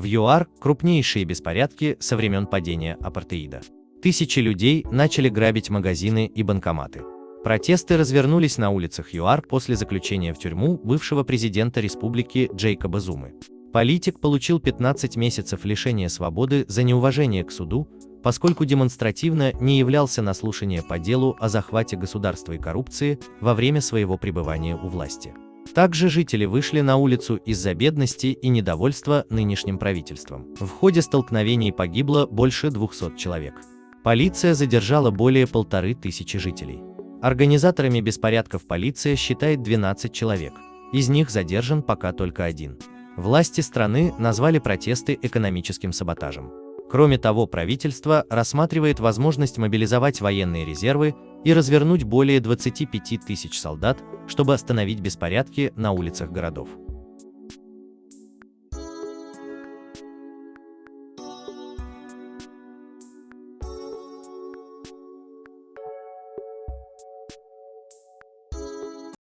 В ЮАР крупнейшие беспорядки со времен падения апартеида. Тысячи людей начали грабить магазины и банкоматы. Протесты развернулись на улицах ЮАР после заключения в тюрьму бывшего президента республики Джейкоба Зумы. Политик получил 15 месяцев лишения свободы за неуважение к суду, поскольку демонстративно не являлся на слушание по делу о захвате государства и коррупции во время своего пребывания у власти. Также жители вышли на улицу из-за бедности и недовольства нынешним правительством. В ходе столкновений погибло больше 200 человек. Полиция задержала более полторы тысячи жителей. Организаторами беспорядков полиция считает 12 человек, из них задержан пока только один. Власти страны назвали протесты экономическим саботажем. Кроме того, правительство рассматривает возможность мобилизовать военные резервы и развернуть более 25 тысяч солдат, чтобы остановить беспорядки на улицах городов.